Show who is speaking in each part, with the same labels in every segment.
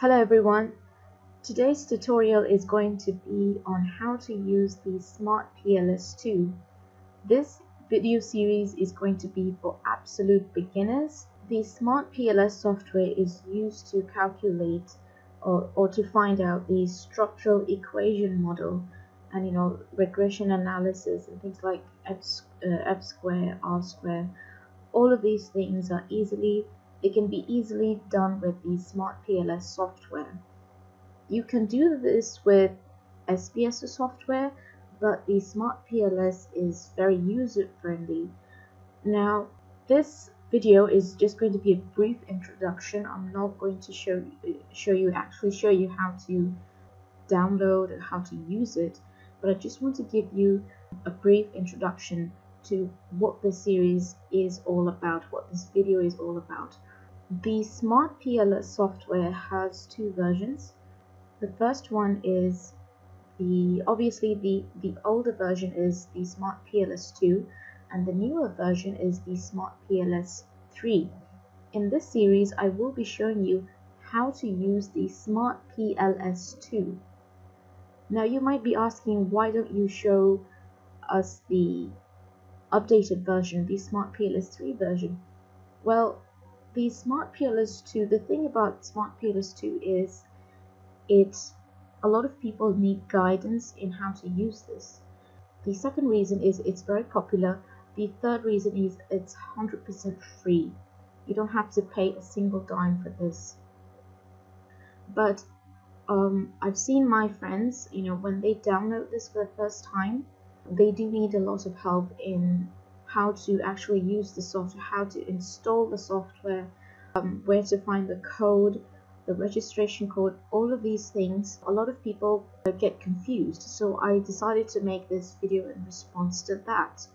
Speaker 1: Hello everyone. Today's tutorial is going to be on how to use the Smart PLS2. This video series is going to be for absolute beginners. The Smart PLS software is used to calculate or, or to find out the structural equation model and you know regression analysis and things like f, uh, f square, r square. All of these things are easily it can be easily done with the Smart PLS software. You can do this with SPSS software, but the Smart PLS is very user friendly. Now, this video is just going to be a brief introduction. I'm not going to show show you actually show you how to download and how to use it, but I just want to give you a brief introduction to what this series is all about, what this video is all about. The Smart PLS software has two versions. The first one is the obviously the the older version is the Smart PLS 2 and the newer version is the Smart PLS 3. In this series I will be showing you how to use the Smart PLS 2. Now you might be asking why don't you show us the updated version, the Smart PLS 3 version? Well, the Smart PLS 2, the thing about Smart PLS 2 is it a lot of people need guidance in how to use this. The second reason is it's very popular. The third reason is it's 100% free. You don't have to pay a single dime for this. But um, I've seen my friends, you know, when they download this for the first time, they do need a lot of help in how to actually use the software, how to install the software, um, where to find the code, the registration code, all of these things. A lot of people get confused, so I decided to make this video in response to that.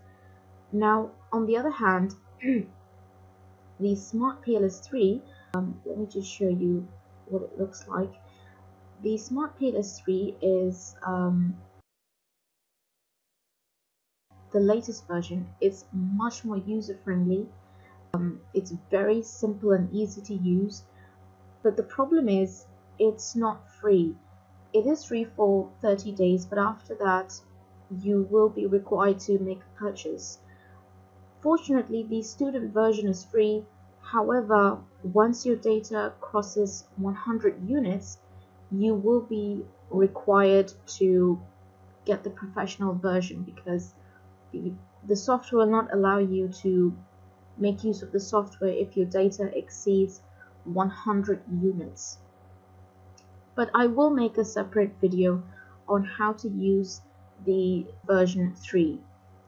Speaker 1: Now, on the other hand, the Smart PLS3, um, let me just show you what it looks like. The Smart PLS3 is um, the latest version is much more user friendly um, it's very simple and easy to use. But the problem is it's not free. It is free for 30 days but after that you will be required to make a purchase. Fortunately the student version is free. However once your data crosses 100 units you will be required to get the professional version because the, software will not allow you to make use of the software if your data exceeds 100 units. But I will make a separate video on how to use the version 3.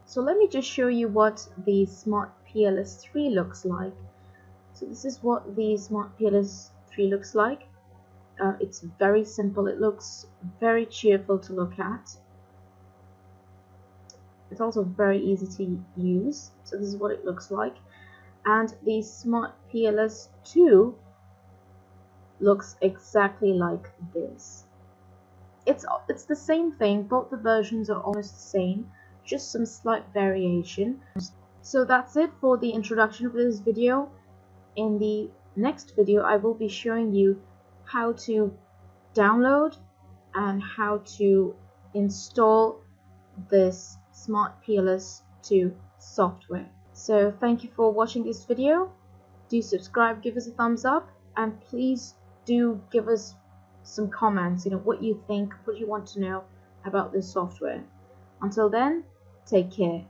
Speaker 1: So let me just show you what the Smart PLS 3 looks like. So this is what the Smart PLS 3 looks like. Uh, it's very simple. It looks very cheerful to look at. It's also very easy to use. So this is what it looks like. And the Smart PLS 2 looks exactly like this. It's, it's the same thing, both the versions are almost the same, just some slight variation. So that's it for the introduction of this video. In the next video, I will be showing you how to download and how to install this Smart PLS 2 software. So thank you for watching this video. Do subscribe, give us a thumbs up, and please do give us some comments, you know, what you think, what you want to know about this software. Until then, take care.